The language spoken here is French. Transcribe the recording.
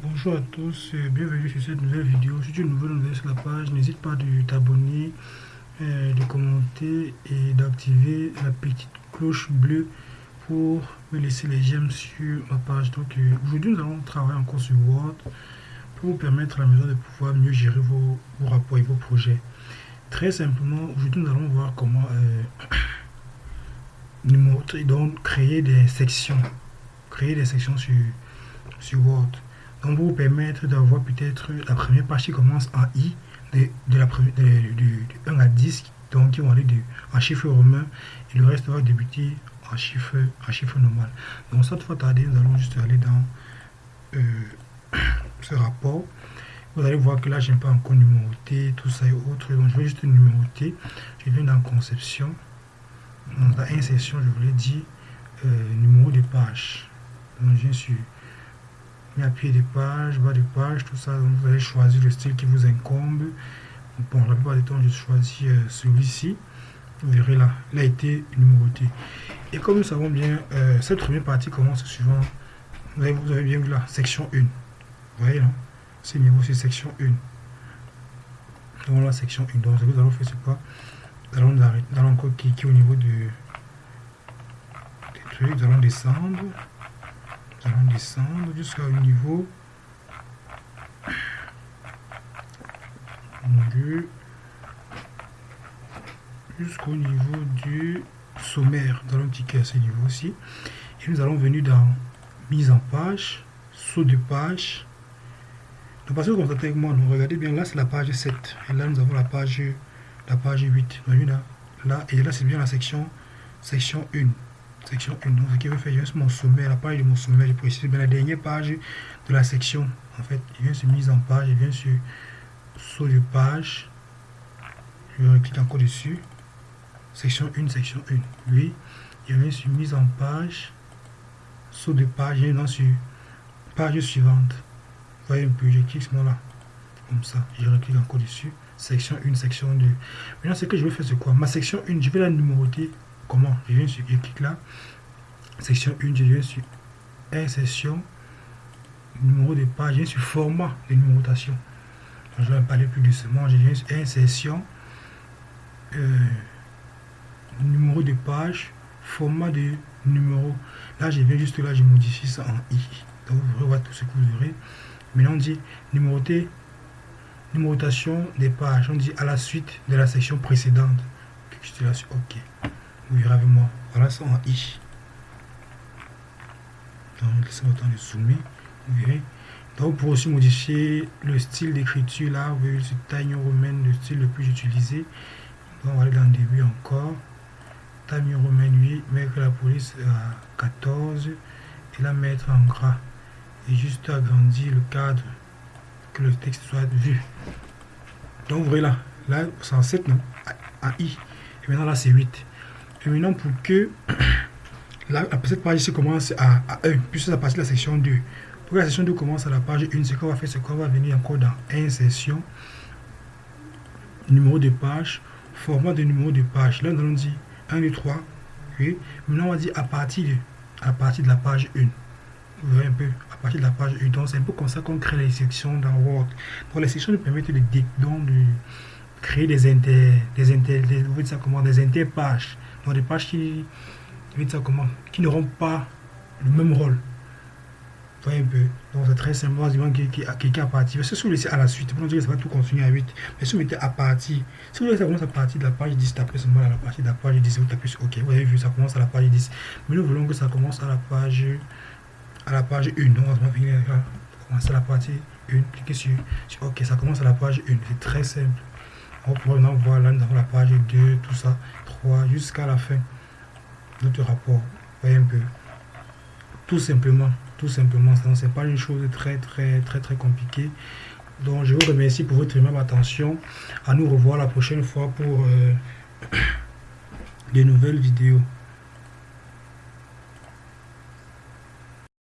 Bonjour à tous, bienvenue sur cette nouvelle vidéo. Si tu es nouveau sur la page, n'hésite pas de t'abonner, euh, de commenter et d'activer la petite cloche bleue pour me laisser les j'aime sur ma page. Donc euh, aujourd'hui nous allons travailler encore sur Word pour vous permettre à la maison de pouvoir mieux gérer vos, rapports et vos projets. Très simplement, aujourd'hui nous allons voir comment euh, donc créer des sections, créer des sections sur, sur Word. Donc, vous permettre d'avoir peut-être la première page qui commence en I, de, la première, du, 1 à 10, donc qui vont aller de, en chiffre romain, et le reste va débuter en chiffre, en chiffre normal. Donc, cette fois tarder, nous allons juste aller dans euh, ce rapport. Vous allez voir que là, n'ai pas encore numéroté, tout ça et autres. Donc, je vais juste numéroter. Je viens dans conception. Dans insertion, je voulais dire euh, numéro de page. Donc, je suis à pied de page, bas de page, tout ça. Donc vous allez choisir le style qui vous incombe. Bon, la plupart du temps, je choisis euh, celui-ci. Vous verrez là, il a été numéroté. Et comme nous savons bien, euh, cette première partie commence suivant. Vous avez, bien vu là, section 1. Vous voyez là, c'est niveau, c'est section 1. Donc la section 1. Donc ce que nous allons faire, c'est quoi? Nous allons, nous allons cliquer au niveau de, des trucs. Nous allons descendre allons descendre jusqu'à niveau jusqu'au niveau du sommaire. Nous allons cliquer à ce niveau aussi. Et nous allons venir dans mise en page, saut de page. Donc parce que vous avec moi, nous regardez bien, là c'est la page 7. Et là nous avons la page la page 8. Là, là et là c'est bien la section section 1 section 1. Donc, ce qui veut faire juste mon sommet, la page de mon sommet, je précise bien la dernière page de la section. En fait, il vient sur mise en page, il vient sur saut de page. Je clique encore dessus. Section 1, section 1. Oui, il vient sur mise en page, saut de page, il vient sur page suivante. Vous voyez un peu, je clique ce là Comme ça, je reclique encore dessus. Section 1, section 2. Maintenant, ce que je vais faire, c'est quoi? Ma section 1, je vais la numéroter Comment Je viens sur, clique là, section 1, je viens sur insertion, numéro de page, je viens sur format de numérotation. je vais parler plus doucement, je viens sur insertion, euh, numéro de page, format de numéro. Là, je viens juste là, je modifie ça en I. Donc, vous verrez tout ce que vous verrez. Maintenant, on dit numéroter, numérotation des pages. On dit à la suite de la section précédente. OK. Vous verrez avec moi. Voilà ça en I. Donc, laissez-moi temps de zoomer. Vous verrez. Donc, pour aussi modifier le style d'écriture, là, vous voyez, c'est Time Romain, le style le plus utilisé. Donc, on va aller dans le début encore. Time Romain 8, mettre la police à 14 et la mettre en gras. Et juste agrandir le cadre, que le texte soit vu. Donc, vous voyez là, là, c'est en 7, non, à I. Et maintenant, là, c'est 8. Maintenant, pour que la, cette page ici commence à, 1, puisque à partir de la section 2. Pour que la section 2 commence à la page 1, ce qu'on va faire, c'est qu'on va venir encore dans insertion, numéro de page, format de numéro de page. Là, nous allons dire 1, 2, 3. Oui. Maintenant, on va dire à partir de, à partir de la page 1. Vous voyez un peu, à partir de la page 1. Donc, c'est un peu comme ça qu'on crée les sections dans Word. Donc, les sections nous permettent de, de, de créer des inter, vous ça comment, des interpages dans des pages qui, comment, qui n'auront pas le même rôle. Voyez un peu. Donc c'est très simple. Quelqu'un à partir. Si vous laissez à la suite, vous que ça va tout continuer à 8. Mais si vous mettez à partir, si vous voulez ça commence à partir de la page 10, tapez seulement à la page de la page 10, vous tapez sur OK. Vous avez vu, ça commence à la page 10. Mais nous voulons que ça commence à la page à la page 1. Donc on va. Commencer à la partie 1. Cliquez sur, sur OK. Ça commence à la page 1. C'est très simple. On pourrait voir là, dans la page 2, tout ça jusqu'à la fin de notre rapport. Voyez un peu. Tout simplement, tout simplement, c'est pas une chose très très très très compliquée. Donc je vous remercie pour votre même attention. À nous revoir la prochaine fois pour euh, des nouvelles vidéos.